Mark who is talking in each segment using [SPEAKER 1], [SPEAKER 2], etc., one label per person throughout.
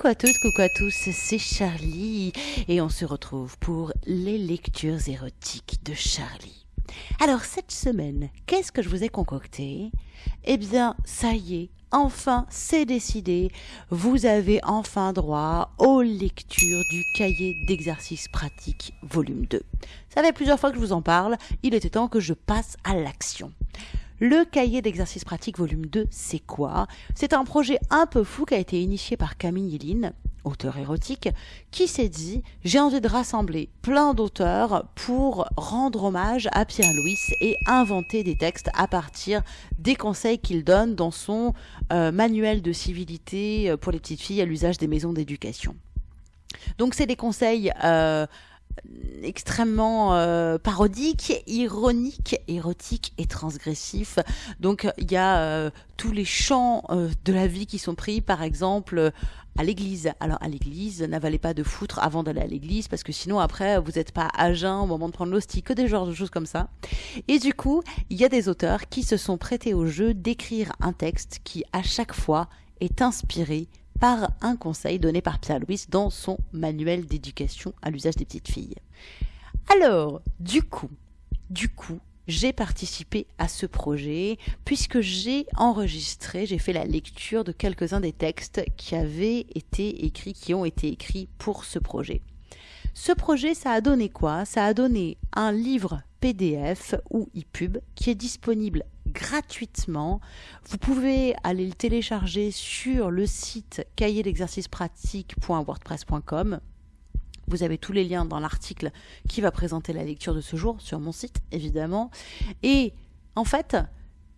[SPEAKER 1] Coucou à toutes, coucou à tous, c'est Charlie et on se retrouve pour les lectures érotiques de Charlie. Alors cette semaine, qu'est-ce que je vous ai concocté? Eh bien, ça y est, enfin c'est décidé, vous avez enfin droit aux lectures du cahier d'exercices pratiques volume 2. Ça fait plusieurs fois que je vous en parle, il était temps que je passe à l'action. Le cahier d'exercices pratiques volume 2, c'est quoi? C'est un projet un peu fou qui a été initié par Camille Yelin, auteur érotique, qui s'est dit j'ai envie de rassembler plein d'auteurs pour rendre hommage à Pierre-Louis et inventer des textes à partir des conseils qu'il donne dans son euh, manuel de civilité pour les petites filles à l'usage des maisons d'éducation. Donc c'est des conseils euh, extrêmement euh, parodique, ironique, érotique et transgressif. Donc il y a euh, tous les champs euh, de la vie qui sont pris, par exemple à l'église. Alors à l'église, n'avalez pas de foutre avant d'aller à l'église parce que sinon après vous n'êtes pas à jeun au moment de prendre l'hostie, que des genres de choses comme ça. Et du coup, il y a des auteurs qui se sont prêtés au jeu d'écrire un texte qui à chaque fois est inspiré par un conseil donné par Pierre Louis dans son manuel d'éducation à l'usage des petites filles. Alors, du coup, du coup, j'ai participé à ce projet puisque j'ai enregistré, j'ai fait la lecture de quelques-uns des textes qui avaient été écrits, qui ont été écrits pour ce projet. Ce projet, ça a donné quoi? Ça a donné un livre PDF ou ePub qui est disponible gratuitement. Vous pouvez aller le télécharger sur le site cahier d'exercice pratique.wordpress.com. Vous avez tous les liens dans l'article qui va présenter la lecture de ce jour sur mon site, évidemment. Et en fait,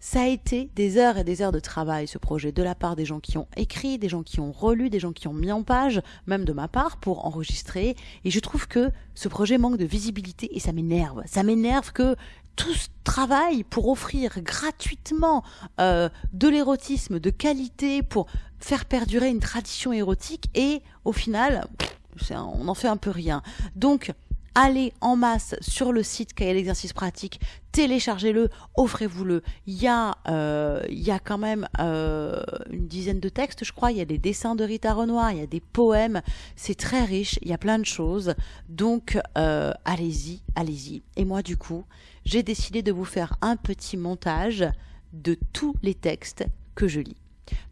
[SPEAKER 1] ça a été des heures et des heures de travail, ce projet, de la part des gens qui ont écrit, des gens qui ont relu, des gens qui ont mis en page, même de ma part, pour enregistrer. Et je trouve que ce projet manque de visibilité et ça m'énerve. Ça m'énerve que tout ce travail pour offrir gratuitement euh, de l'érotisme de qualité, pour faire perdurer une tradition érotique, et au final, on n'en fait un peu rien. Donc, allez en masse sur le site Cahier l'exercice pratique, téléchargez-le, offrez-vous-le. Il y a, euh, il y a quand même euh, une dizaine de textes, je crois. Il y a des dessins de Rita Renoir, il y a des poèmes. C'est très riche, il y a plein de choses. Donc, euh, allez-y, allez-y. Et moi, du coup, j'ai décidé de vous faire un petit montage de tous les textes que je lis.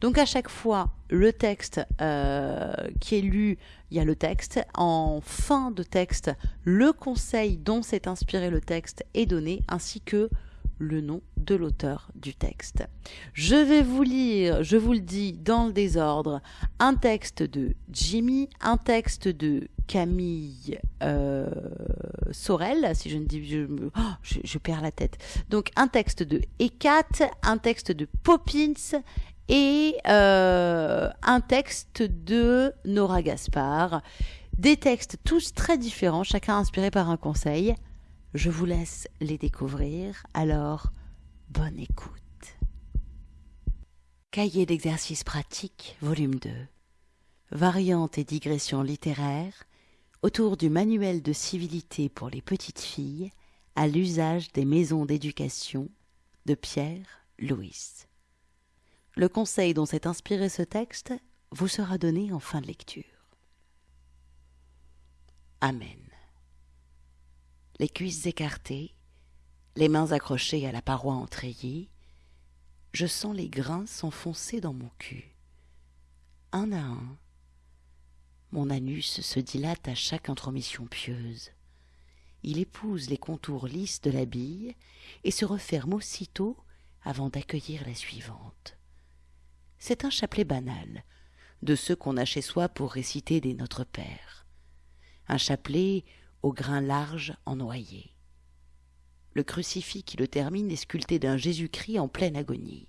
[SPEAKER 1] Donc à chaque fois, le texte euh, qui est lu, il y a le texte. En fin de texte, le conseil dont s'est inspiré le texte est donné, ainsi que le nom de l'auteur du texte. Je vais vous lire, je vous le dis dans le désordre, un texte de Jimmy, un texte de Camille euh, Sorel, si je ne dis, je, oh, je, je, perds la tête. Donc un texte de Ekat, un texte de Poppins et euh, un texte de Nora Gaspard. Des textes tous très différents, chacun inspiré par un conseil. Je vous laisse les découvrir, alors bonne écoute. Cahier d'exercices pratiques, volume 2. Variantes et digressions littéraires autour du manuel de civilité pour les petites filles à l'usage des maisons d'éducation de Pierre Louis. Le conseil dont s'est inspiré ce texte vous sera donné en fin de lecture. Amen. Les cuisses écartées, les mains accrochées à la paroi entrayée, je sens les grains s'enfoncer dans mon cul. Un à un, mon anus se dilate à chaque intromission pieuse. Il épouse les contours lisses de la bille et se referme aussitôt avant d'accueillir la suivante c'est un chapelet banal, de ceux qu'on a chez soi pour réciter des Notre Père. Un chapelet au grain large en noyer. Le crucifix qui le termine est sculpté d'un Jésus-Christ en pleine agonie.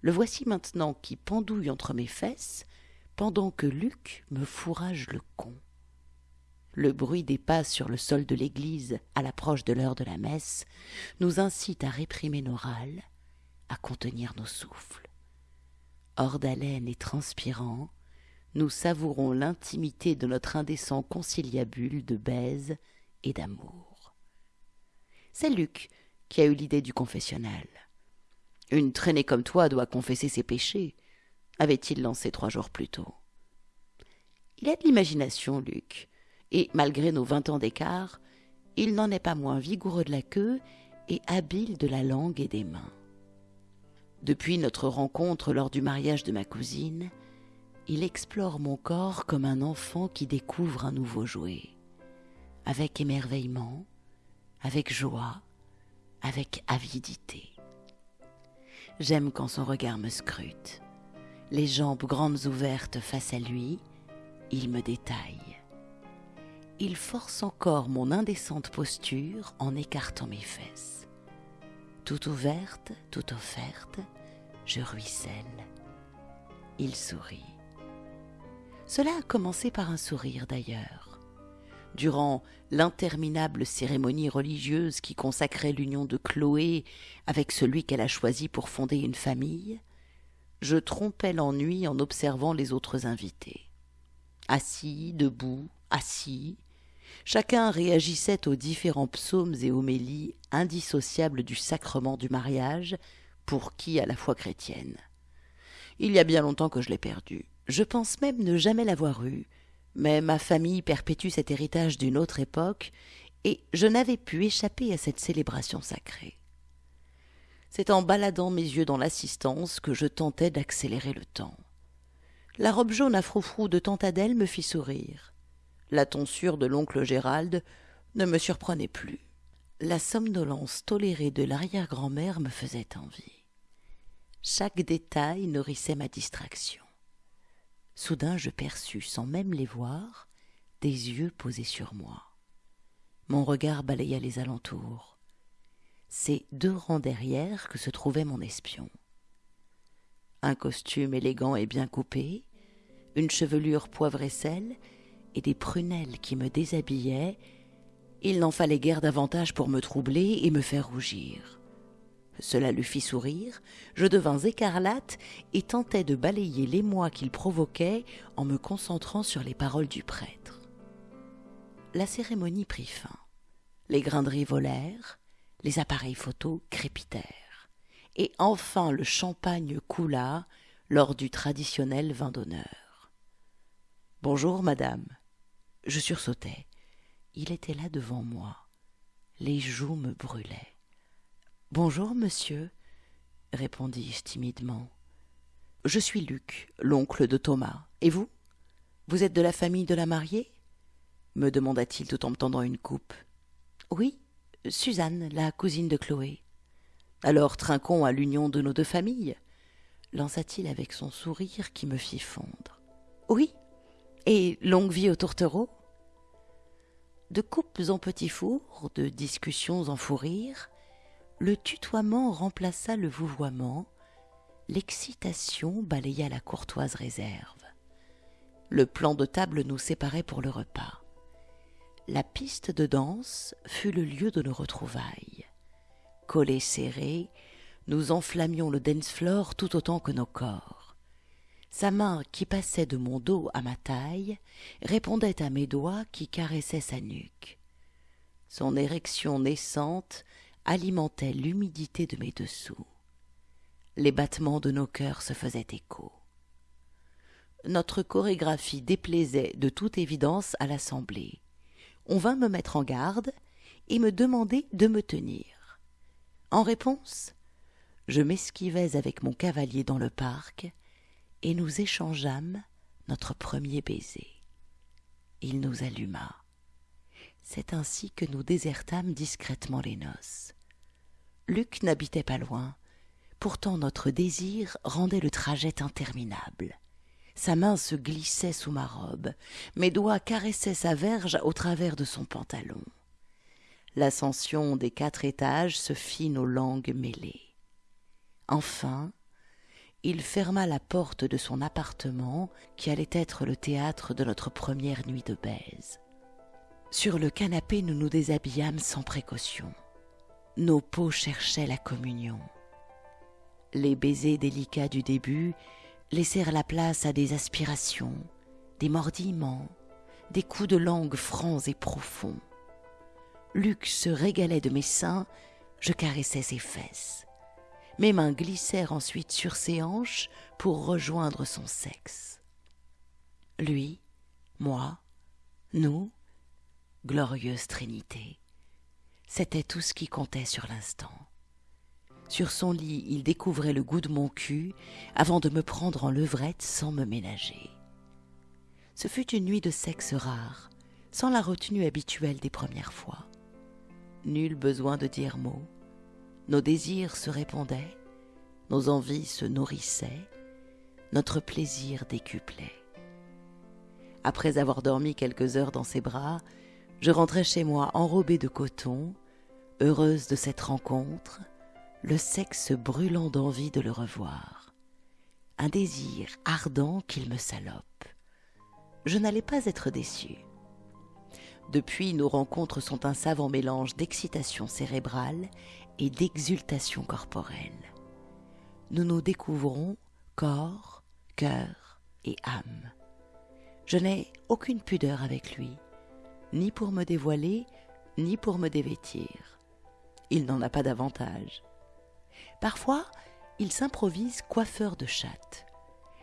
[SPEAKER 1] Le voici maintenant qui pendouille entre mes fesses, pendant que Luc me fourrage le con. Le bruit des pas sur le sol de l'église à l'approche de l'heure de la messe nous incite à réprimer nos râles, à contenir nos souffles hors d'haleine et transpirant, nous savourons l'intimité de notre indécent conciliabule de baise et d'amour. C'est Luc qui a eu l'idée du confessionnal. Une traînée comme toi doit confesser ses péchés, avait-il lancé trois jours plus tôt. Il a de l'imagination, Luc, et malgré nos vingt ans d'écart, il n'en est pas moins vigoureux de la queue et habile de la langue et des mains. Depuis notre rencontre lors du mariage de ma cousine, il explore mon corps comme un enfant qui découvre un nouveau jouet, avec émerveillement, avec joie, avec avidité. J'aime quand son regard me scrute. Les jambes grandes ouvertes face à lui, il me détaille. Il force encore mon indécente posture en écartant mes fesses. Tout ouverte, tout offerte, je ruisselle. Il sourit. Cela a commencé par un sourire d'ailleurs. Durant l'interminable cérémonie religieuse qui consacrait l'union de Chloé avec celui qu'elle a choisi pour fonder une famille, je trompais l'ennui en observant les autres invités. Assis, debout, assis, chacun réagissait aux différents psaumes et homélies indissociables du sacrement du mariage, pour qui à la foi chrétienne. Il y a bien longtemps que je l'ai perdu. Je pense même ne jamais l'avoir eu, mais ma famille perpétue cet héritage d'une autre époque, et je n'avais pu échapper à cette célébration sacrée. C'est en baladant mes yeux dans l'assistance que je tentais d'accélérer le temps. La robe jaune à froufrou de tante Adèle me fit sourire. La tonsure de l'oncle Gérald ne me surprenait plus. La somnolence tolérée de l'arrière-grand-mère me faisait envie. Chaque détail nourrissait ma distraction. Soudain je perçus, sans même les voir, des yeux posés sur moi. Mon regard balaya les alentours. C'est deux rangs derrière que se trouvait mon espion. Un costume élégant et bien coupé, une chevelure poivre et sel, et des prunelles qui me déshabillaient, il n'en fallait guère davantage pour me troubler et me faire rougir. Cela lui fit sourire, je devins écarlate et tentai de balayer l'émoi qu'il provoquait en me concentrant sur les paroles du prêtre. La cérémonie prit fin. Les grinderies volèrent, les appareils photos crépitèrent, et enfin le champagne coula lors du traditionnel vin d'honneur. Bonjour, madame. Je sursautai. Il était là devant moi. Les joues me brûlaient. Bonjour, monsieur, répondis-je timidement. Je suis Luc, l'oncle de Thomas. Et vous? Vous êtes de la famille de la mariée? me demanda-t-il tout en me tendant une coupe. Oui, Suzanne, la cousine de Chloé. Alors trinquons à l'union de nos deux familles lança-t-il avec son sourire qui me fit fondre. Oui, et longue vie aux tourtereaux? De coupes en petits fours, de discussions en fou le tutoiement remplaça le vouvoiement, l'excitation balaya la courtoise réserve. Le plan de table nous séparait pour le repas. La piste de danse fut le lieu de nos retrouvailles. Collés serrés, nous enflammions le dance floor tout autant que nos corps. Sa main qui passait de mon dos à ma taille répondait à mes doigts qui caressaient sa nuque. Son érection naissante alimentait l'humidité de mes dessous. Les battements de nos cœurs se faisaient écho. Notre chorégraphie déplaisait de toute évidence à l'assemblée. On vint me mettre en garde et me demander de me tenir. En réponse, je m'esquivais avec mon cavalier dans le parc et nous échangeâmes notre premier baiser. Il nous alluma. C'est ainsi que nous désertâmes discrètement les noces. Luc n'habitait pas loin. Pourtant notre désir rendait le trajet interminable. Sa main se glissait sous ma robe, mes doigts caressaient sa verge au travers de son pantalon. L'ascension des quatre étages se fit nos langues mêlées. Enfin, il ferma la porte de son appartement qui allait être le théâtre de notre première nuit de baise. Sur le canapé, nous nous déshabillâmes sans précaution. Nos peaux cherchaient la communion. Les baisers délicats du début laissèrent la place à des aspirations, des mordillements, des coups de langue francs et profonds. Luc se régalait de mes seins, je caressais ses fesses. Mes mains glissèrent ensuite sur ses hanches pour rejoindre son sexe. Lui moi, nous, glorieuse Trinité. C'était tout ce qui comptait sur l'instant. Sur son lit, il découvrait le goût de mon cul avant de me prendre en levrette sans me ménager. Ce fut une nuit de sexe rare, sans la retenue habituelle des premières fois. Nul besoin de dire mot. Nos désirs se répondaient, nos envies se nourrissaient, notre plaisir décuplait. Après avoir dormi quelques heures dans ses bras, je rentrais chez moi enrobée de coton, heureuse de cette rencontre, le sexe brûlant d'envie de le revoir, un désir ardent qu'il me salope. Je n'allais pas être déçue. Depuis, nos rencontres sont un savant mélange d'excitation cérébrale et d'exultation corporelle. Nous nous découvrons corps, cœur et âme. Je n'ai aucune pudeur avec lui, ni pour me dévoiler, ni pour me dévêtir. Il n'en a pas davantage. Parfois, il s'improvise coiffeur de chatte.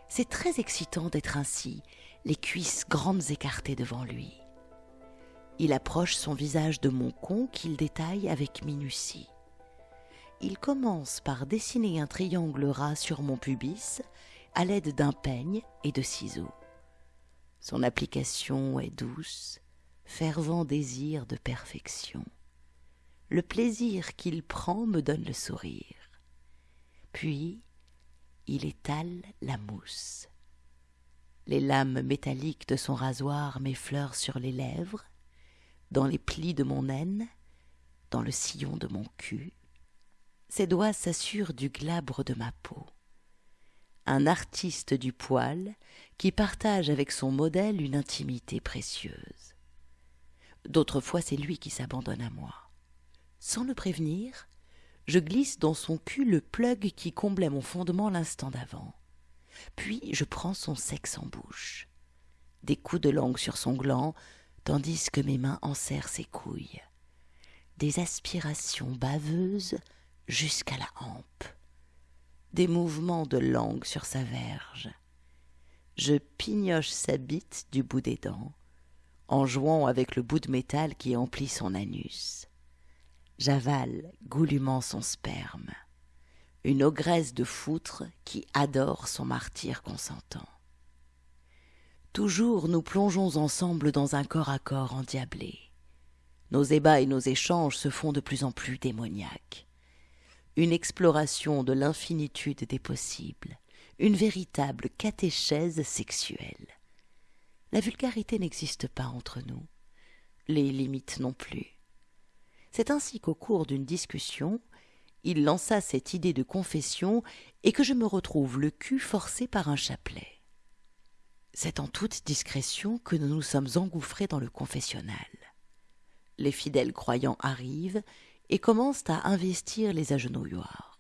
[SPEAKER 1] C'est très excitant d'être ainsi, les cuisses grandes écartées devant lui. Il approche son visage de mon con qu'il détaille avec minutie. Il commence par dessiner un triangle ras sur mon pubis à l'aide d'un peigne et de ciseaux. Son application est douce, fervent désir de perfection. Le plaisir qu'il prend me donne le sourire. Puis, il étale la mousse. Les lames métalliques de son rasoir m'effleurent sur les lèvres, dans les plis de mon aine, dans le sillon de mon cul. Ses doigts s'assurent du glabre de ma peau un artiste du poil qui partage avec son modèle une intimité précieuse. D'autres fois, c'est lui qui s'abandonne à moi. Sans le prévenir, je glisse dans son cul le plug qui comblait mon fondement l'instant d'avant. Puis je prends son sexe en bouche. Des coups de langue sur son gland, tandis que mes mains enserrent ses couilles. Des aspirations baveuses jusqu'à la hampe des mouvements de langue sur sa verge. Je pignoche sa bite du bout des dents, en jouant avec le bout de métal qui emplit son anus. J'avale goulûment son sperme, une ogresse de foutre qui adore son martyr consentant. Toujours nous plongeons ensemble dans un corps à corps endiablé. Nos ébats et nos échanges se font de plus en plus démoniaques une exploration de l'infinitude des possibles, une véritable catéchèse sexuelle. La vulgarité n'existe pas entre nous, les limites non plus. C'est ainsi qu'au cours d'une discussion, il lança cette idée de confession et que je me retrouve le cul forcé par un chapelet. C'est en toute discrétion que nous nous sommes engouffrés dans le confessionnal. Les fidèles croyants arrivent et commencent à investir les agenouilloirs.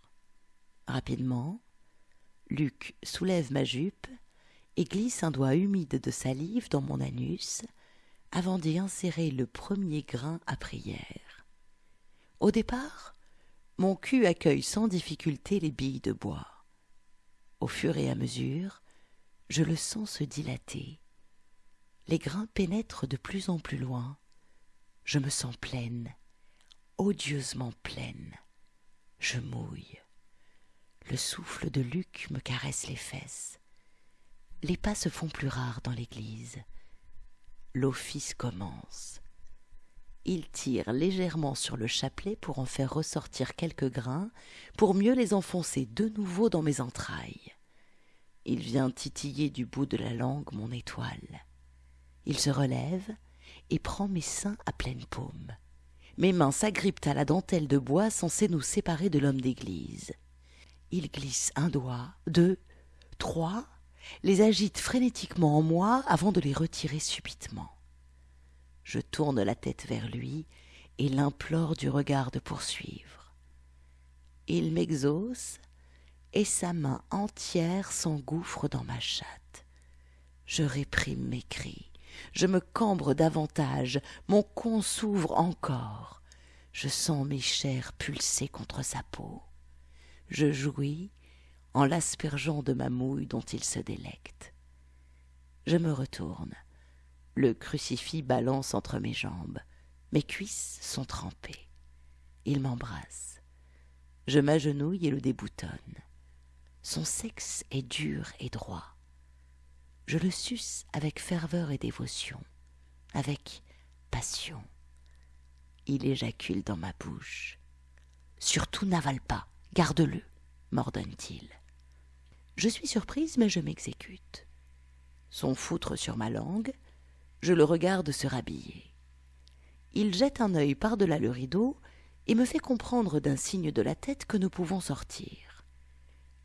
[SPEAKER 1] Rapidement, Luc soulève ma jupe et glisse un doigt humide de salive dans mon anus avant d'y insérer le premier grain à prière. Au départ, mon cul accueille sans difficulté les billes de bois. Au fur et à mesure, je le sens se dilater. Les grains pénètrent de plus en plus loin. Je me sens pleine, odieusement pleine. Je mouille. Le souffle de Luc me caresse les fesses. Les pas se font plus rares dans l'église. L'office commence. Il tire légèrement sur le chapelet pour en faire ressortir quelques grains, pour mieux les enfoncer de nouveau dans mes entrailles. Il vient titiller du bout de la langue mon étoile. Il se relève et prend mes seins à pleine paume. Mes mains s'agrippent à la dentelle de bois censée nous séparer de l'homme d'église. Il glisse un doigt, deux, trois, les agite frénétiquement en moi avant de les retirer subitement. Je tourne la tête vers lui et l'implore du regard de poursuivre. Il m'exauce et sa main entière s'engouffre dans ma chatte. Je réprime mes cris. Je me cambre davantage, mon con s'ouvre encore. Je sens mes chairs pulser contre sa peau. Je jouis en l'aspergeant de ma mouille dont il se délecte. Je me retourne. Le crucifix balance entre mes jambes. Mes cuisses sont trempées. Il m'embrasse. Je m'agenouille et le déboutonne. Son sexe est dur et droit. Je le suce avec ferveur et dévotion, avec passion. Il éjacule dans ma bouche. Surtout n'avale pas, garde-le, m'ordonne-t-il. Je suis surprise, mais je m'exécute. Son foutre sur ma langue, je le regarde se rhabiller. Il jette un œil par-delà le rideau et me fait comprendre d'un signe de la tête que nous pouvons sortir.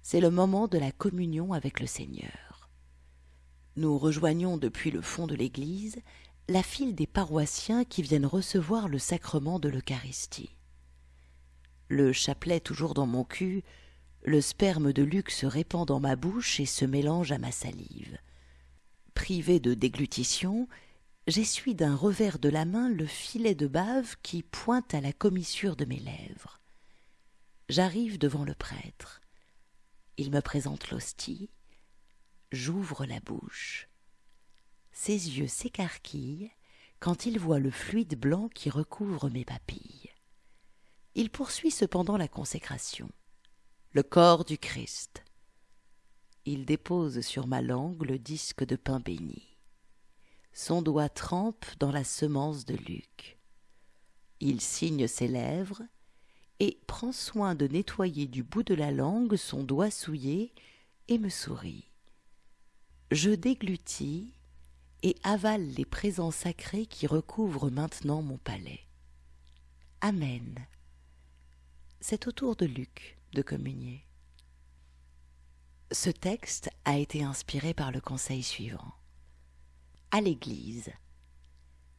[SPEAKER 1] C'est le moment de la communion avec le Seigneur. Nous rejoignons depuis le fond de l'église la file des paroissiens qui viennent recevoir le sacrement de l'Eucharistie. Le chapelet toujours dans mon cul, le sperme de Luc se répand dans ma bouche et se mélange à ma salive. Privé de déglutition, j'essuie d'un revers de la main le filet de bave qui pointe à la commissure de mes lèvres. J'arrive devant le prêtre. Il me présente l'hostie. J'ouvre la bouche. Ses yeux s'écarquillent quand il voit le fluide blanc qui recouvre mes papilles. Il poursuit cependant la consécration. Le corps du Christ. Il dépose sur ma langue le disque de pain béni. Son doigt trempe dans la semence de Luc. Il signe ses lèvres et prend soin de nettoyer du bout de la langue son doigt souillé et me sourit. Je déglutis et avale les présents sacrés qui recouvrent maintenant mon palais. Amen. C'est au tour de Luc de communier. Ce texte a été inspiré par le conseil suivant à l'église.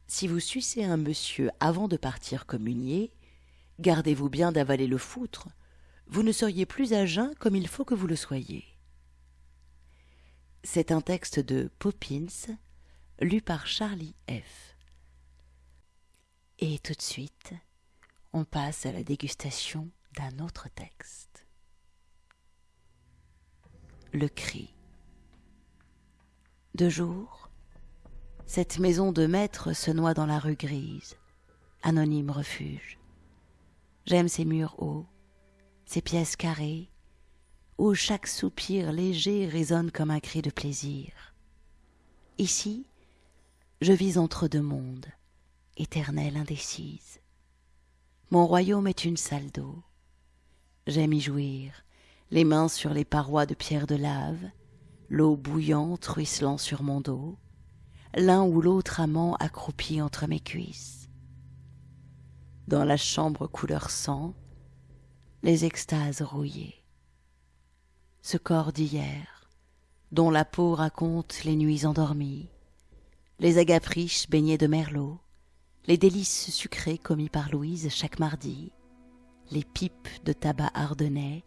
[SPEAKER 1] Si vous sucez un monsieur avant de partir communier, gardez-vous bien d'avaler le foutre, vous ne seriez plus à jeun comme il faut que vous le soyez. C'est un texte de Poppins, lu par Charlie F. Et tout de suite, on passe à la dégustation d'un autre texte. Le cri. De jour, cette maison de maître se noie dans la rue grise, anonyme refuge. J'aime ces murs hauts, ces pièces carrées, où chaque soupir léger résonne comme un cri de plaisir. Ici, je vis entre deux mondes, éternelle indécise. Mon royaume est une salle d'eau. J'aime y jouir, les mains sur les parois de pierre de lave, l'eau bouillante ruisselant sur mon dos, l'un ou l'autre amant accroupi entre mes cuisses. Dans la chambre couleur sang, les extases rouillées. Ce corps d'hier, dont la peau raconte les nuits endormies, les agapes riches baignés de merlot, les délices sucrées commis par Louise chaque mardi, les pipes de tabac ardennais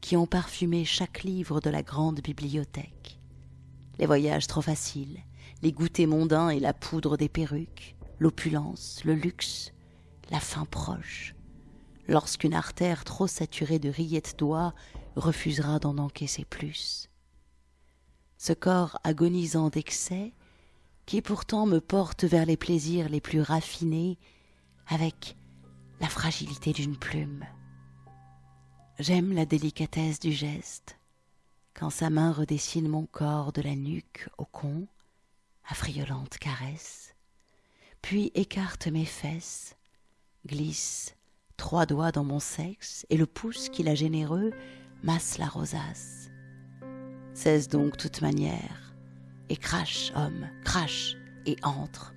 [SPEAKER 1] qui ont parfumé chaque livre de la grande bibliothèque, les voyages trop faciles, les goûters mondains et la poudre des perruques, l'opulence, le luxe, la faim proche, lorsqu'une artère trop saturée de rillettes d'oie refusera d'en encaisser plus. Ce corps agonisant d'excès, qui pourtant me porte vers les plaisirs les plus raffinés, avec la fragilité d'une plume. J'aime la délicatesse du geste, quand sa main redessine mon corps de la nuque au con, affriolante caresse, puis écarte mes fesses, glisse trois doigts dans mon sexe, et le pouce qu'il a généreux masse la rosace. Cesse donc toute manière, et crache, homme, crache, et entre.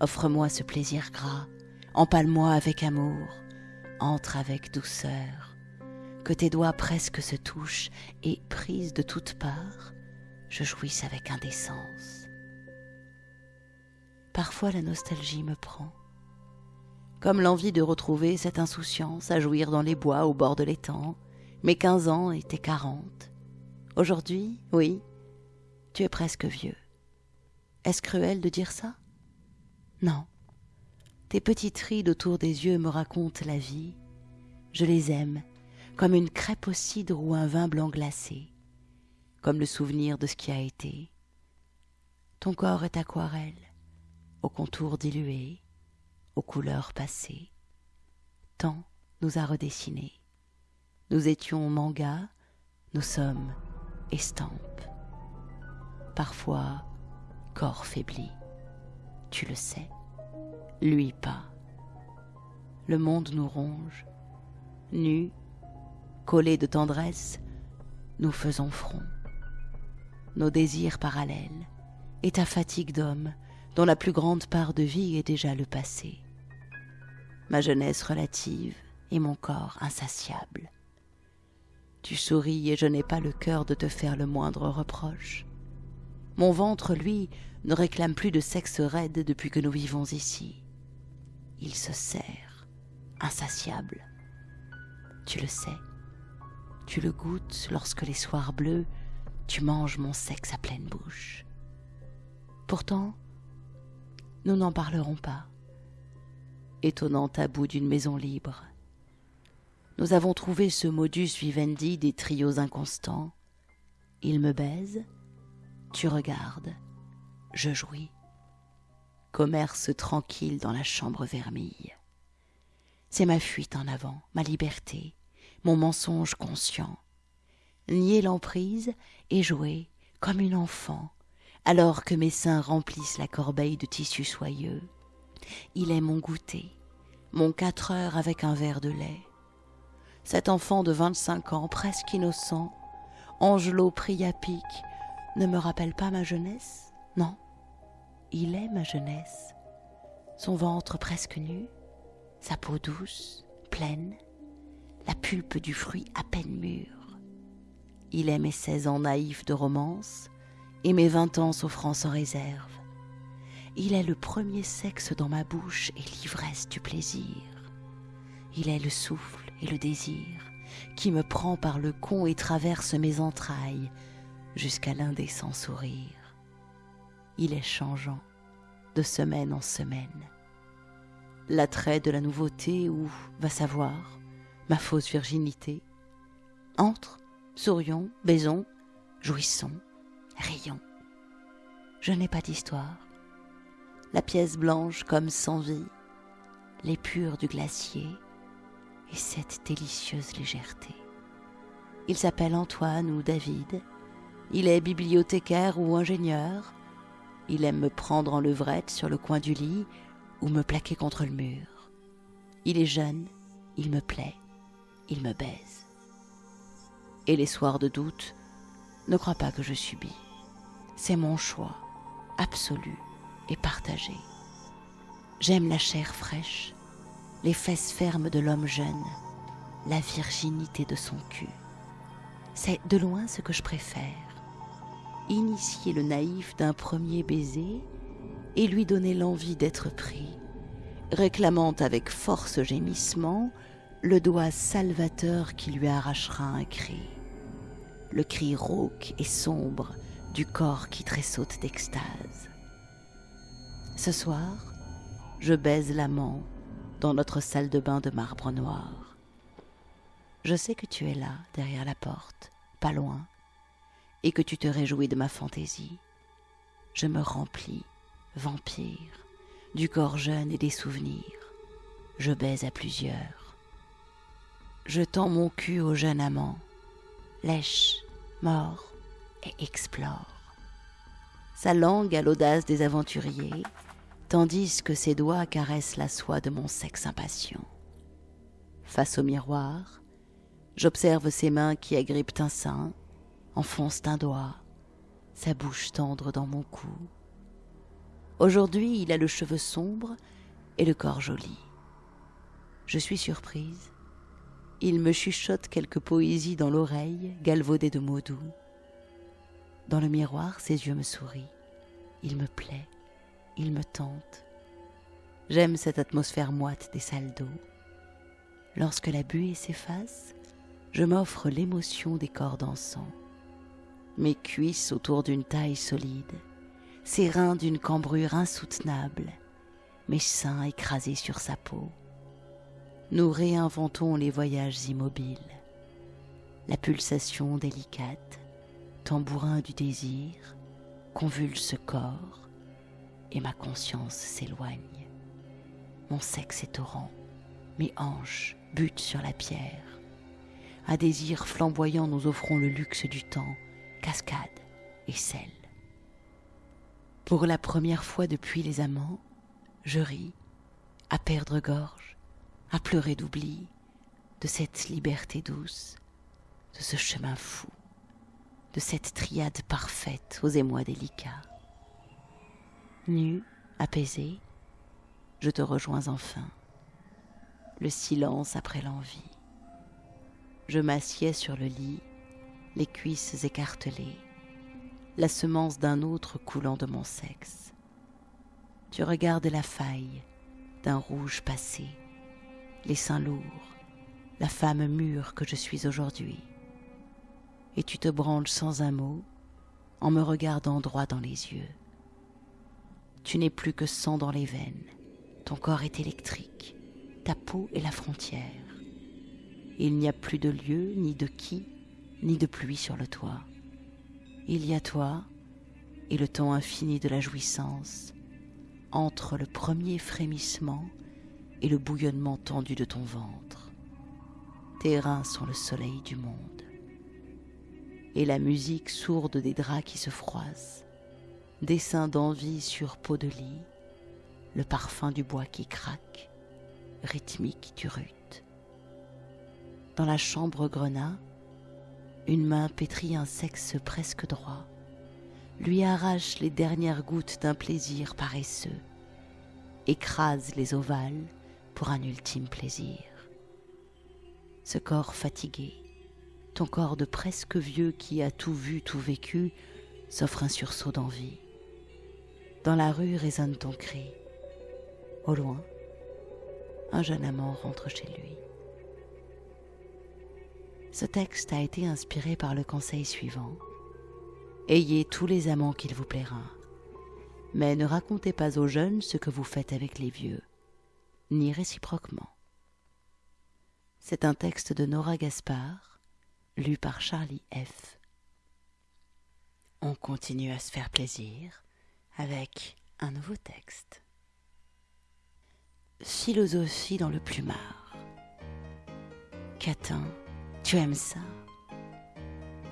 [SPEAKER 1] Offre-moi ce plaisir gras, empale-moi avec amour, entre avec douceur. Que tes doigts presque se touchent, et, prise de toutes parts, je jouisse avec indécence. Parfois la nostalgie me prend, comme l'envie de retrouver cette insouciance à jouir dans les bois au bord de l'étang. Mes quinze ans étaient quarante. Aujourd'hui, oui, tu es presque vieux. Est-ce cruel de dire ça? Non. Tes petites rides autour des yeux me racontent la vie. Je les aime, comme une crêpe au cidre ou un vin blanc glacé, comme le souvenir de ce qui a été. Ton corps est aquarelle, aux contours dilués, aux couleurs passées. Tant nous a redessinés. Nous étions manga, nous sommes estampes. Parfois, corps faibli. Tu le sais, lui pas. Le monde nous ronge, nus, collés de tendresse, nous faisons front. Nos désirs parallèles et ta fatigue d'homme, dont la plus grande part de vie est déjà le passé. Ma jeunesse relative et mon corps insatiable. Tu souris et je n'ai pas le cœur de te faire le moindre reproche. Mon ventre, lui, ne réclame plus de sexe raide depuis que nous vivons ici. Il se serre, insatiable. Tu le sais. Tu le goûtes lorsque les soirs bleus, tu manges mon sexe à pleine bouche. Pourtant, nous n'en parlerons pas. Étonnant tabou d'une maison libre. Nous avons trouvé ce modus vivendi des trios inconstants. Il me baise, tu regardes, je jouis. Commerce tranquille dans la chambre vermille. C'est ma fuite en avant, ma liberté, mon mensonge conscient. Nier l'emprise et jouer comme une enfant, alors que mes seins remplissent la corbeille de tissus soyeux. Il est mon goûter, mon quatre heures avec un verre de lait. Cet enfant de vingt-cinq ans, presque innocent, Angelo Priapic, ne me rappelle pas ma jeunesse? Non, il est ma jeunesse. Son ventre presque nu, sa peau douce, pleine, la pulpe du fruit à peine mûr. Il est mes seize ans naïfs de romance et mes vingt ans s'offrant sans réserve. Il est le premier sexe dans ma bouche et l'ivresse du plaisir. Il est le souffle et le désir qui me prend par le con et traverse mes entrailles jusqu'à l'indécent sourire. Il est changeant de semaine en semaine. L'attrait de la nouveauté ou, va savoir, ma fausse virginité. Entre, sourions, baisons, jouissons, rions. Je n'ai pas d'histoire. La pièce blanche comme sans vie, l'épure du glacier et cette délicieuse légèreté. Il s'appelle Antoine ou David. Il est bibliothécaire ou ingénieur. Il aime me prendre en levrette sur le coin du lit ou me plaquer contre le mur. Il est jeune, il me plaît il me baise. Et les soirs de doute, ne crois pas que je subis. C'est mon choix, absolu et partagé. J'aime la chair fraîche, les fesses fermes de l'homme jeune, la virginité de son cul. C'est de loin ce que je préfère. Initier le naïf d'un premier baiser et lui donner l'envie d'être pris, réclamant avec force gémissement le doigt salvateur qui lui arrachera un cri, le cri rauque et sombre du corps qui tressaute d'extase. Ce soir, je baise l'amant dans notre salle de bain de marbre noir. Je sais que tu es là, derrière la porte, pas loin, et que tu te réjouis de ma fantaisie. Je me remplis, vampire, du corps jeune et des souvenirs. Je baise à plusieurs je tends mon cul au jeune amant, lèche, mord explore. Sa langue a l'audace des aventuriers, tandis que ses doigts caressent la soie de mon sexe impatient. Face au miroir, j'observe ses mains qui agrippent un sein, enfoncent un doigt, sa bouche tendre dans mon cou. Aujourd'hui, il a le cheveu sombre et le corps joli. Je suis surprise il me chuchote quelques poésies dans l'oreille, galvaudées de mots doux. Dans le miroir, ses yeux me sourient. Il me plaît, il me tente. J'aime cette atmosphère moite des salles d'eau. Lorsque la buée s'efface, je m'offre l'émotion des corps dansants. Mes cuisses autour d'une taille solide, ses reins d'une cambrure insoutenable, mes seins écrasés sur sa peau nous réinventons les voyages immobiles, la pulsation délicate, tambourin du désir, convulse corps, et ma conscience s'éloigne. Mon sexe est torrent, mes hanches butent sur la pierre. À désir flamboyant, nous offrons le luxe du temps, cascade et sel. Pour la première fois depuis les amants, je ris, à perdre gorge, à pleurer d'oubli, de cette liberté douce, de ce chemin fou, de cette triade parfaite aux émois délicats. Nu, apaisé, je te rejoins enfin. Le silence après l'envie. Je m'assieds sur le lit, les cuisses écartelées, la semence d'un autre coulant de mon sexe. Tu regardes la faille d'un rouge passé, les seins lourds, la femme mûre que je suis aujourd'hui. Et tu te branles sans un mot en me regardant droit dans les yeux. Tu n'es plus que sang dans les veines, ton corps est électrique, ta peau est la frontière. Il n'y a plus de lieu, ni de qui, ni de pluie sur le toit. Il y a toi et le temps infini de la jouissance, entre le premier frémissement et le bouillonnement tendu de ton ventre. Tes reins sont le soleil du monde. Et la musique sourde des draps qui se froissent, dessin d'envie sur peau de lit, le parfum du bois qui craque, rythmique du rut. Dans la chambre grenat, une main pétrit un sexe presque droit, lui arrache les dernières gouttes d'un plaisir paresseux, écrase les ovales pour un ultime plaisir. Ce corps fatigué, ton corps de presque vieux qui a tout vu, tout vécu, s'offre un sursaut d'envie. Dans la rue résonne ton cri. Au loin, un jeune amant rentre chez lui. Ce texte a été inspiré par le conseil suivant. Ayez tous les amants qu'il vous plaira, mais ne racontez pas aux jeunes ce que vous faites avec les vieux, ni réciproquement. C'est un texte de Nora Gaspard, lu par Charlie F. On continue à se faire plaisir avec un nouveau texte. Philosophie dans le plumard. Catin tu aimes ça?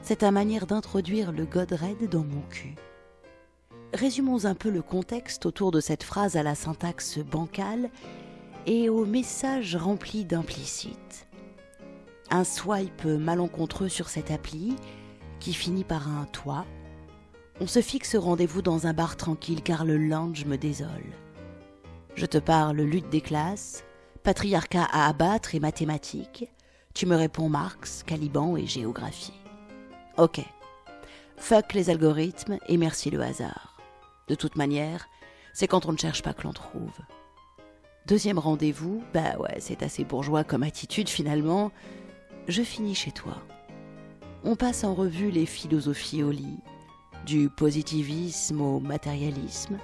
[SPEAKER 1] C'est ta manière d'introduire le Godred dans mon cul. Résumons un peu le contexte autour de cette phrase à la syntaxe bancale et au message rempli d'implicite. Un swipe malencontreux sur cette appli qui finit par un toi. On se fixe rendez-vous dans un bar tranquille car le lounge me désole. Je te parle lutte des classes, patriarcat à abattre et mathématiques, tu me réponds Marx, Caliban et géographie. Ok. Fuck les algorithmes et merci le hasard. De toute manière, c'est quand on ne cherche pas que l'on trouve. Deuxième rendez-vous, bah ouais, c'est assez bourgeois comme attitude finalement. Je finis chez toi. On passe en revue les philosophies au lit, du positivisme au matérialisme.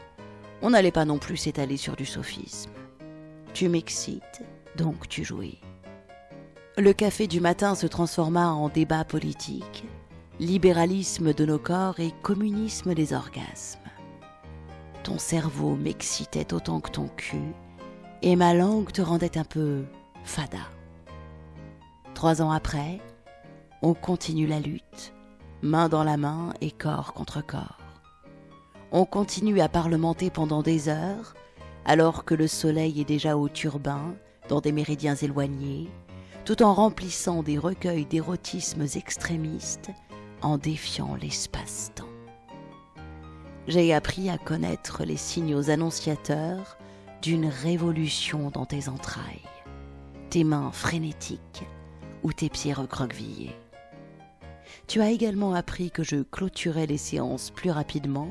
[SPEAKER 1] On n'allait pas non plus s'étaler sur du sophisme. Tu m'excites, donc tu jouis. Le café du matin se transforma en débat politique, libéralisme de nos corps et communisme des orgasmes. Ton cerveau m'excitait autant que ton cul, et ma langue te rendait un peu fada. Trois ans après, on continue la lutte, main dans la main et corps contre corps. On continue à parlementer pendant des heures, alors que le soleil est déjà au turbin, dans des méridiens éloignés, tout en remplissant des recueils d'érotismes extrémistes en défiant l'espace-temps. J'ai appris à connaître les signaux annonciateurs d'une révolution dans tes entrailles, tes mains frénétiques ou tes pieds recroquevillés. Tu as également appris que je clôturais les séances plus rapidement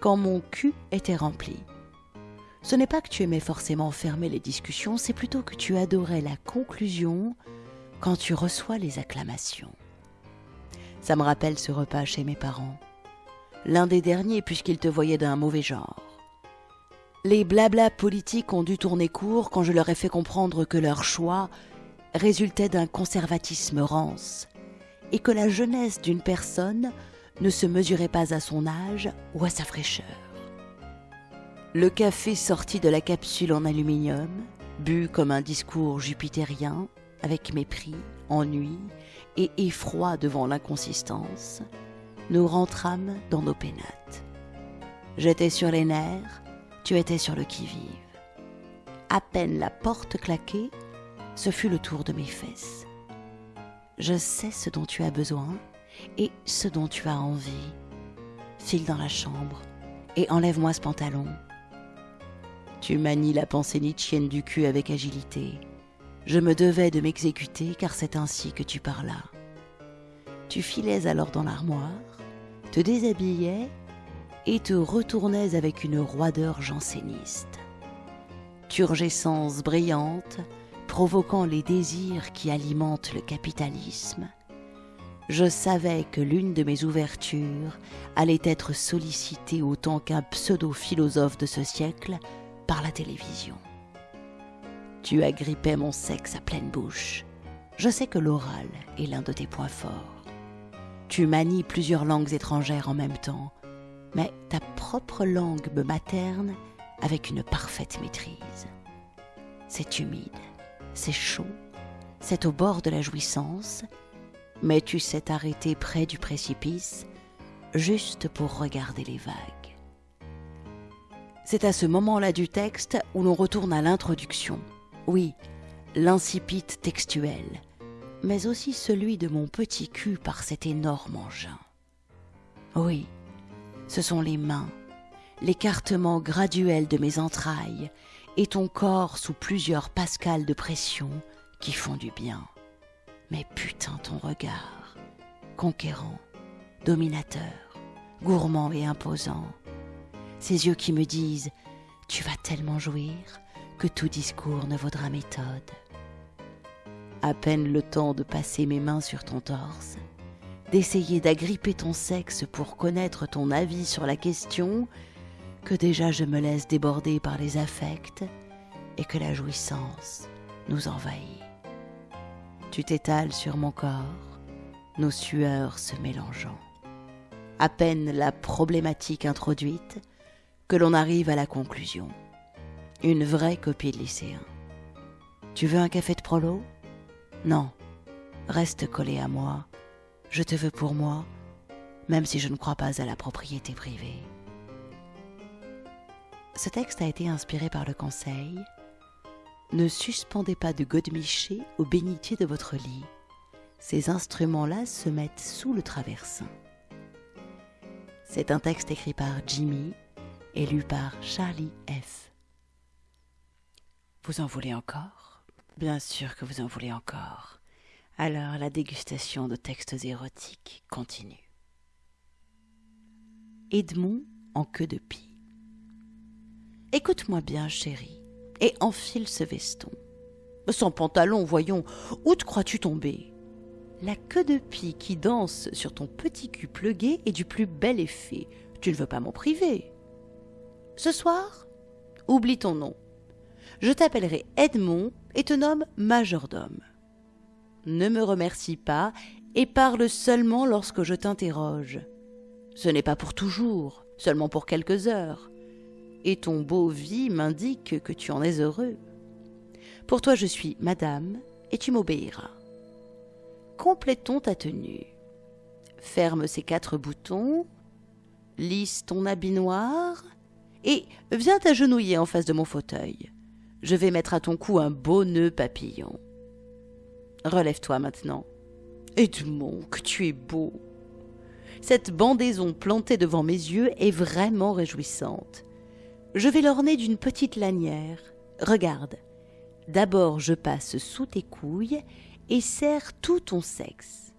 [SPEAKER 1] quand mon cul était rempli. Ce n'est pas que tu aimais forcément fermer les discussions, c'est plutôt que tu adorais la conclusion quand tu reçois les acclamations. Ça me rappelle ce repas chez mes parents. L'un des derniers puisqu'ils te voyaient d'un mauvais genre. Les blablas politiques ont dû tourner court quand je leur ai fait comprendre que leur choix résultait d'un conservatisme rance et que la jeunesse d'une personne ne se mesurait pas à son âge ou à sa fraîcheur. Le café sorti de la capsule en aluminium, bu comme un discours jupitérien, avec mépris, ennui et effroi devant l'inconsistance, nous rentrâmes dans nos pénates. J'étais sur les nerfs, tu étais sur le qui-vive. À peine la porte claquée, ce fut le tour de mes fesses. Je sais ce dont tu as besoin et ce dont tu as envie. File dans la chambre et enlève-moi ce pantalon. Tu manies la pensée nietzschienne du cul avec agilité. Je me devais de m'exécuter car c'est ainsi que tu parlas. Tu filais alors dans l'armoire, te déshabillais et te retournais avec une roideur janséniste. Turgescence brillante, provoquant les désirs qui alimentent le capitalisme, je savais que l'une de mes ouvertures allait être sollicitée autant qu'un pseudo-philosophe de ce siècle par la télévision. Tu agrippais mon sexe à pleine bouche. Je sais que l'oral est l'un de tes points forts. Tu manies plusieurs langues étrangères en même temps, mais ta propre langue me materne avec une parfaite maîtrise. C'est humide, c'est chaud, c'est au bord de la jouissance, mais tu sais t'arrêter près du précipice juste pour regarder les vagues. C'est à ce moment-là du texte où l'on retourne à l'introduction. Oui, l'incipit textuel, mais aussi celui de mon petit cul par cet énorme engin. Oui, ce sont les mains, l'écartement graduel de mes entrailles et ton corps sous plusieurs pascales de pression qui font du bien. Mais putain ton regard, conquérant, dominateur, gourmand et imposant, ces yeux qui me disent Tu vas tellement jouir que tout discours ne vaudra méthode. À peine le temps de passer mes mains sur ton torse, d'essayer d'agripper ton sexe pour connaître ton avis sur la question, que déjà je me laisse déborder par les affects et que la jouissance nous envahit. Tu t'étales sur mon corps, nos sueurs se mélangeant. À peine la problématique introduite, que l'on arrive à la conclusion. Une vraie copie de lycéen. Tu veux un café de prolo? Non. Reste collé à moi. Je te veux pour moi, même si je ne crois pas à la propriété privée. Ce texte a été inspiré par le conseil Ne suspendez pas de godemiché au bénitier de votre lit. Ces instruments-là se mettent sous le traversin. C'est un texte écrit par Jimmy et lu par Charlie F. Vous en voulez encore? Bien sûr que vous en voulez encore. Alors la dégustation de textes érotiques continue. Edmond en queue de pie. Écoute-moi bien, chérie, et enfile ce veston. Sans pantalon, voyons, où te crois-tu tomber La queue de pie qui danse sur ton petit cul plugué est du plus bel effet. Tu ne veux pas m'en priver ce soir, oublie ton nom. Je t'appellerai Edmond et te nomme majordome. Ne me remercie pas et parle seulement lorsque je t'interroge. Ce n'est pas pour toujours, seulement pour quelques heures. Et ton beau vie m'indique que tu en es heureux. Pour toi je suis madame, et tu m'obéiras. Complétons ta tenue. Ferme ces quatre boutons, lisse ton habit noir, et viens t'agenouiller en face de mon fauteuil. Je vais mettre à ton cou un beau nœud papillon. Relève-toi maintenant. Edmond, que tu es beau. Cette bandaison plantée devant mes yeux est vraiment réjouissante. Je vais l'orner d'une petite lanière. Regarde. D'abord, je passe sous tes couilles et serre tout ton sexe.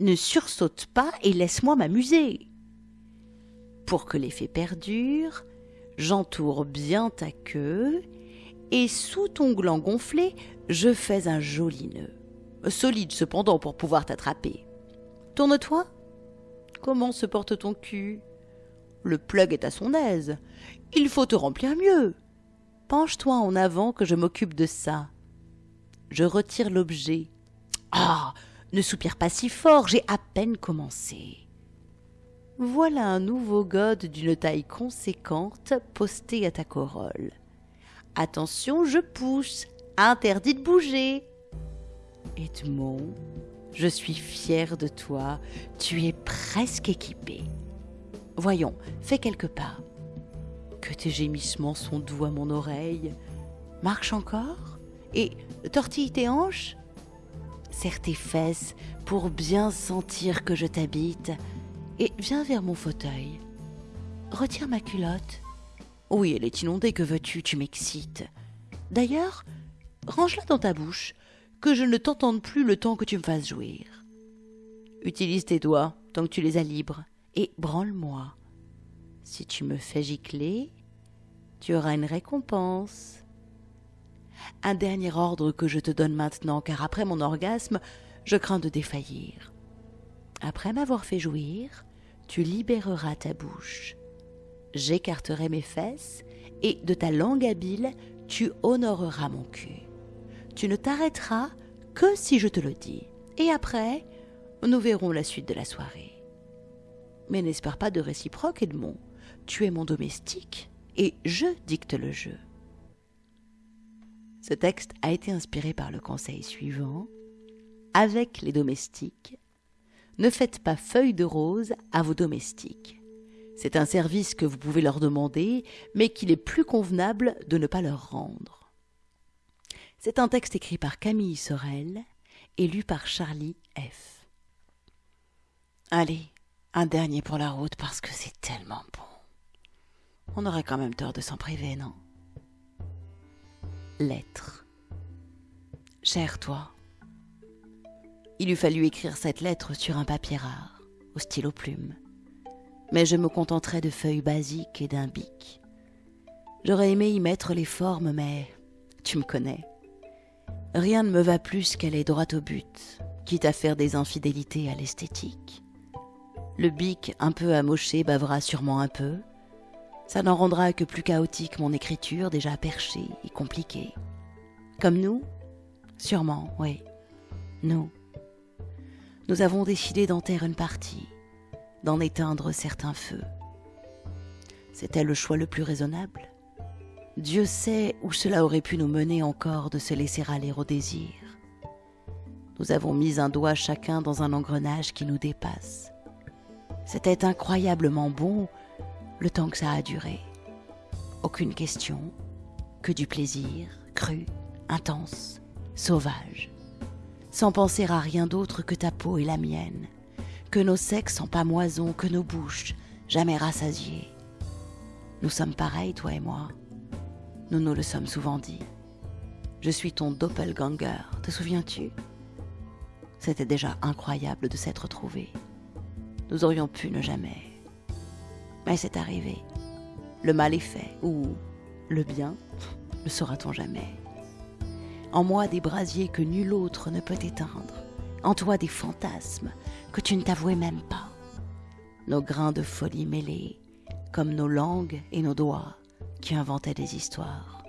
[SPEAKER 1] Ne sursaute pas et laisse-moi m'amuser. Pour que l'effet perdure, j'entoure bien ta queue, et sous ton gland gonflé, je fais un joli nœud. Solide cependant pour pouvoir t'attraper. Tourne-toi. Comment se porte ton cul? Le plug est à son aise. Il faut te remplir mieux. Penche-toi en avant que je m'occupe de ça. Je retire l'objet. Ah Ne soupire pas si fort, j'ai à peine commencé. voilà un nouveau gode d'une taille conséquente posté à ta corolle. Attention, je pousse. Interdit de bouger. Edmond, je suis fière de toi. Tu es presque équipé. Voyons, fais quelques pas. Que tes gémissements sont doux à mon oreille. Marche encore et tortille tes hanches. Serre tes fesses pour bien sentir que je t'habite et viens vers mon fauteuil. Retire ma culotte. Oui, elle est inondée, que veux-tu Tu m'excites. D'ailleurs, range-la dans ta bouche, que je ne t'entende plus le temps que tu me fasses jouir. Utilise tes doigts tant que tu les as libres, et branle-moi. Si tu me fais gicler, tu auras une récompense. Un dernier ordre que je te donne maintenant, car après mon orgasme, je crains de défaillir. Après m'avoir fait jouir, tu libéreras ta bouche. J'écarterai mes fesses, et de ta langue habile, tu honoreras mon cul. Tu ne t'arrêteras que si je te le dis. Et après, nous verrons la suite de la soirée. Mais n'espère pas de réciproque, Edmond. Tu es mon domestique, et je dicte le jeu. Ce texte a été inspiré par le conseil suivant. Avec les domestiques, ne faites pas feuille de rose à vos domestiques. C'est un service que vous pouvez leur demander, mais qu'il est plus convenable de ne pas leur rendre. C'est un texte écrit par Camille Sorel et lu par Charlie F. Allez, un dernier pour la route parce que c'est tellement bon. On aurait quand même tort de s'en priver, non? Lettre. Cher toi, il eût fallu écrire cette lettre sur un papier rare, au stylo plume. Mais je me contenterai de feuilles basiques et d'un bic. J'aurais aimé y mettre les formes, mais tu me connais. Rien ne me va plus qu'elle est droite au but, quitte à faire des infidélités à l'esthétique. Le bic un peu amoché bavera sûrement un peu. Ça n'en rendra que plus chaotique mon écriture déjà perchée et compliquée. Comme nous Sûrement, oui. Nous nous avons décidé d'en taire une partie, d'en éteindre certains feux. C'était le choix le plus raisonnable. Dieu sait où cela aurait pu nous mener encore de se laisser aller au désir. Nous avons mis un doigt chacun dans un engrenage qui nous dépasse. C'était incroyablement bon le temps que ça a duré. Aucune question, que du plaisir, cru, intense, sauvage sans penser à rien d'autre que ta peau et la mienne, que nos sexes en pamoison, que nos bouches, jamais rassasiées. Nous sommes pareils, toi et moi. Nous nous le sommes souvent dit. Je suis ton doppelganger, te souviens-tu? C'était déjà incroyable de s'être trouvés. Nous aurions pu ne jamais. Mais c'est arrivé. Le mal est fait, ou le bien, le saura-t-on jamais en moi des brasiers que nul autre ne peut éteindre, en toi des fantasmes que tu ne t'avouais même pas. Nos grains de folie mêlés, comme nos langues et nos doigts qui inventaient des histoires.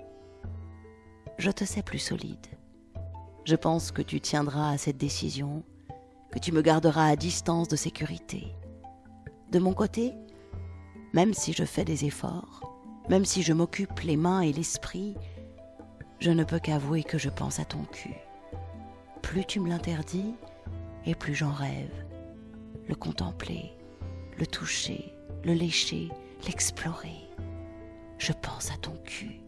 [SPEAKER 1] Je te sais plus solide. Je pense que tu tiendras à cette décision, que tu me garderas à distance de sécurité. De mon côté, même si je fais des efforts, même si je m'occupe les mains et l'esprit, je ne peux qu'avouer que je pense à ton cul. Plus tu me l'interdis, et plus j'en rêve. Le contempler, le toucher, le lécher, l'explorer. Je pense à ton cul.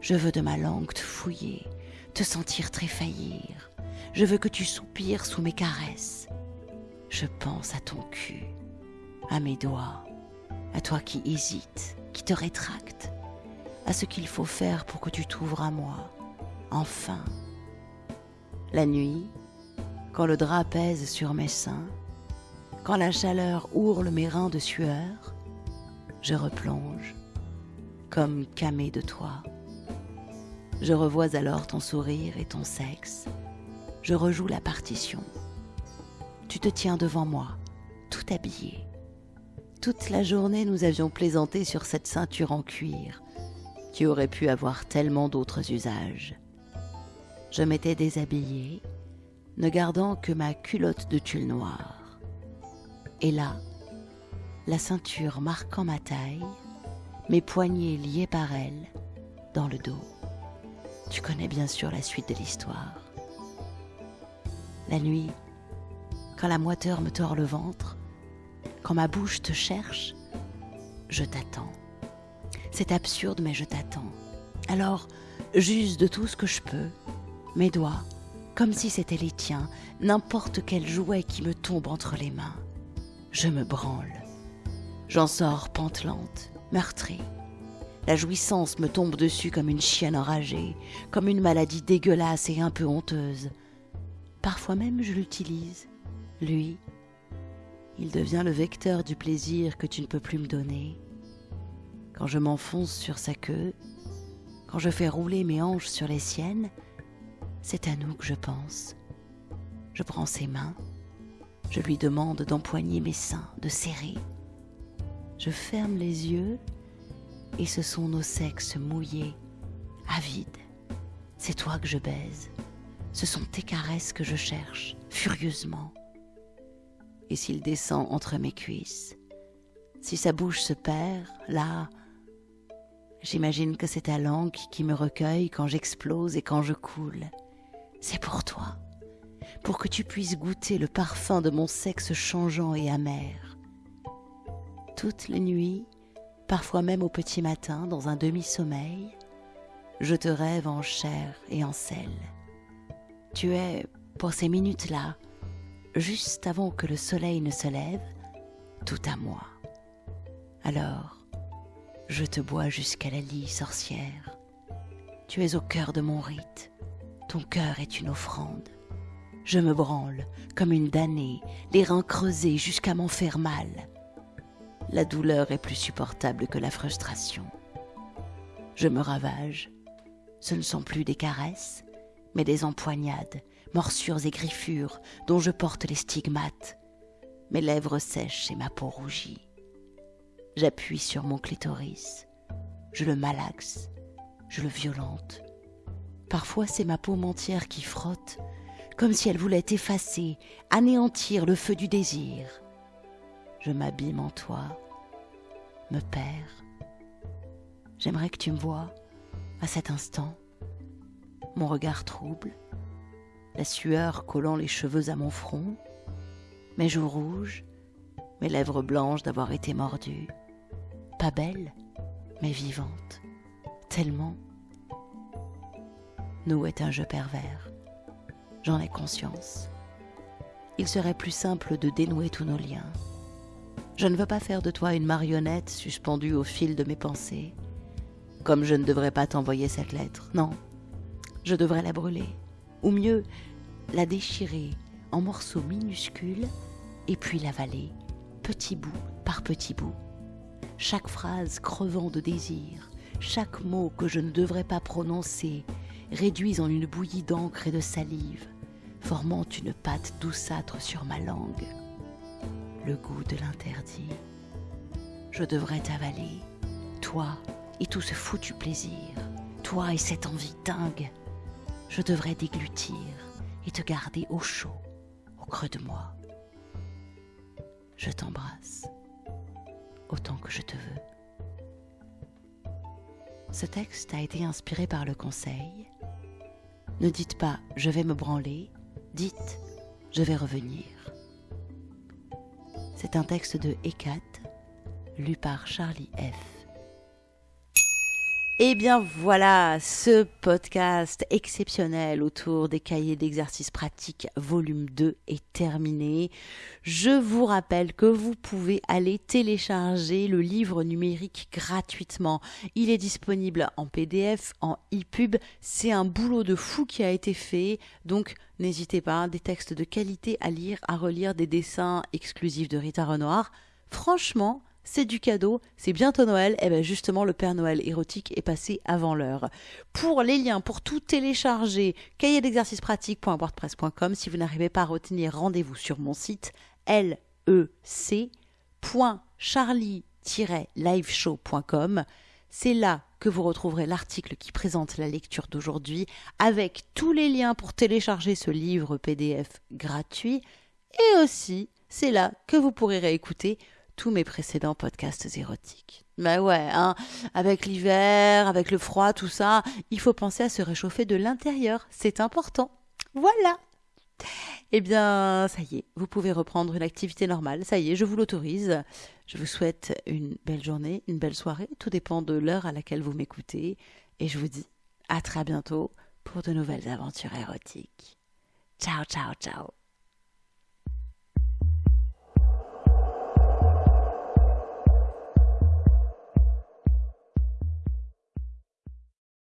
[SPEAKER 1] Je veux de ma langue te fouiller, te sentir tréfaillir. Je veux que tu soupires sous mes caresses. Je pense à ton cul, à mes doigts, à toi qui hésites, qui te rétracte, à ce qu'il faut faire pour que tu t'ouvres à moi, enfin. La nuit, quand le drap pèse sur mes seins, quand la chaleur ourle mes reins de sueur, je replonge, comme camé de toi. Je revois alors ton sourire et ton sexe. Je rejoue la partition. Tu te tiens devant moi, tout habillé. Toute la journée, nous avions plaisanté sur cette ceinture en cuir, qui aurait pu avoir tellement d'autres usages. Je m'étais déshabillée, ne gardant que ma culotte de tulle noire. Et là, la ceinture marquant ma taille, mes poignets liés par elle, dans le dos. Tu connais bien sûr la suite de l'histoire. La nuit, quand la moiteur me tord le ventre, quand ma bouche te cherche, je t'attends. C'est absurde, mais je t'attends. Alors, j'use de tout ce que je peux, mes doigts, comme si c'était les tiens, n'importe quel jouet qui me tombe entre les mains. Je me branle. J'en sors pantelante, meurtrie. La jouissance me tombe dessus comme une chienne enragée, comme une maladie dégueulasse et un peu honteuse. Parfois même je l'utilise. Lui, il devient le vecteur du plaisir que tu ne peux plus me donner. Quand je m'enfonce sur sa queue, quand je fais rouler mes hanches sur les siennes, c'est à nous que je pense. Je prends ses mains, je lui demande d'empoigner mes seins, de serrer. Je ferme les yeux et ce sont nos sexes mouillés, avides. C'est toi que je baise. Ce sont tes caresses que je cherche, furieusement. Et s'il descend entre mes cuisses, si sa bouche se perd, là, j'imagine que c'est ta langue qui me recueille quand j'explose et quand je coule. C'est pour toi, pour que tu puisses goûter le parfum de mon sexe changeant et amer. Toutes les nuits, parfois même au petit matin, dans un demi-sommeil, je te rêve en chair et en sel. Tu es, pour ces minutes-là, juste avant que le soleil ne se lève, tout à moi. Alors, je te bois jusqu'à la lie sorcière. Tu es au cœur de mon rite. Ton cœur est une offrande. Je me branle comme une damnée, les reins creusés jusqu'à m'en faire mal. La douleur est plus supportable que la frustration. Je me ravage. Ce ne sont plus des caresses, mais des empoignades, morsures et griffures dont je porte les stigmates. Mes lèvres sèches et ma peau rougit. J'appuie sur mon clitoris. Je le malaxe. Je le violente. Parfois c'est ma paume entière qui frotte, comme si elle voulait effacer, anéantir le feu du désir. Je m'abîme en toi, me perds. J'aimerais que tu me vois à cet instant, mon regard trouble, la sueur collant les cheveux à mon front, mes joues rouges, mes lèvres blanches d'avoir été mordues. Pas belle, mais vivante, tellement nous est un jeu pervers. J'en ai conscience. Il serait plus simple de dénouer tous nos liens. Je ne veux pas faire de toi une marionnette suspendue au fil de mes pensées. Comme je ne devrais pas t'envoyer cette lettre, non. Je devrais la brûler. Ou mieux, la déchirer en morceaux minuscules et puis l'avaler, petit bout par petit bout. Chaque phrase crevant de désir, chaque mot que je ne devrais pas prononcer, réduits en une bouillie d'encre et de salive, formant une pâte douceâtre sur ma langue. Le goût de l'interdit. Je devrais t'avaler, toi et tout ce foutu plaisir, toi et cette envie dingue. Je devrais déglutir et te garder au chaud, au creux de moi. Je t'embrasse autant que je te veux. Ce texte a été inspiré par le conseil ne dites pas je vais me branler, dites je vais revenir. C'est un texte de Ekat, lu par Charlie F. Eh bien voilà, ce podcast exceptionnel autour des cahiers d'exercices pratiques volume 2 est terminé. Je vous rappelle que vous pouvez aller télécharger le livre numérique gratuitement. Il est disponible en PDF, en e-pub. C'est un boulot de fou qui a été fait. Donc n'hésitez pas, des textes de qualité à lire, à relire, des dessins exclusifs de Rita Renoir. Franchement, c'est du cadeau, c'est bientôt Noël, et bien justement le Père Noël érotique est passé avant l'heure. Pour les liens, pour tout télécharger, cahier d'exercice si vous n'arrivez pas à retenir, rendez-vous sur mon site lec.charlie-liveshow.com. C'est là que vous retrouverez l'article qui présente la lecture d'aujourd'hui avec tous les liens pour télécharger ce livre PDF gratuit et aussi c'est là que vous pourrez réécouter tous mes précédents podcasts érotiques. Mais ouais, hein, avec l'hiver, avec le froid, tout ça, il faut penser à se réchauffer de l'intérieur. C'est important. Voilà. Eh bien, ça y est, vous pouvez reprendre une activité normale. Ça y est, je vous l'autorise. Je vous souhaite une belle journée, une belle soirée. Tout dépend de l'heure à laquelle vous m'écoutez. Et je vous dis à très bientôt pour de nouvelles aventures érotiques. Ciao, ciao, ciao.